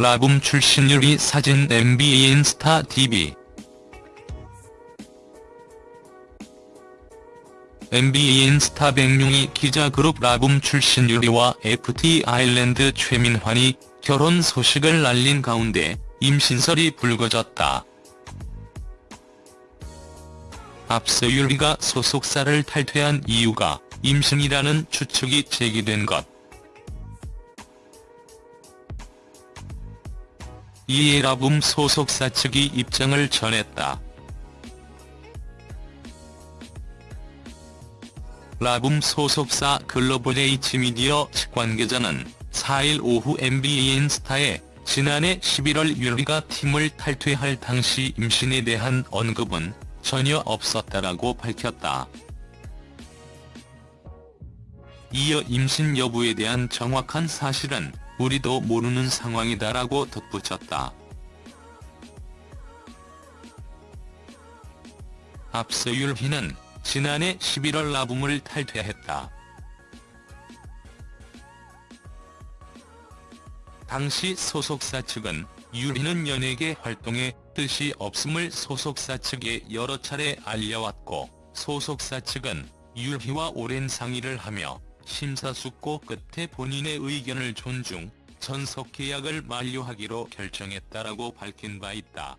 라붐 출신 유리 사진 MBA 인스타 TV NBA 인스타 백룡이 기자그룹 라붐 출신 유리와 FT 아일랜드 최민환이 결혼 소식을 알린 가운데 임신설이 불거졌다. 앞서 유리가 소속사를 탈퇴한 이유가 임신이라는 추측이 제기된 것. 이에 라붐 소속사 측이 입장을 전했다. 라붐 소속사 글로벌 H미디어 측 관계자는 4일 오후 NBA 인스타에 지난해 11월 유리가 팀을 탈퇴할 당시 임신에 대한 언급은 전혀 없었다라고 밝혔다. 이어 임신 여부에 대한 정확한 사실은 우리도 모르는 상황이다라고 덧붙였다. 앞서 율희는 지난해 11월 라붐을 탈퇴했다. 당시 소속사 측은 유리는 연예계 활동에 뜻이 없음을 소속사 측에 여러 차례 알려왔고 소속사 측은 유희와 오랜 상의를 하며 심사숙고 끝에 본인의 의견을 존중, 전속 계약을 만료하기로 결정했다라고 밝힌 바 있다.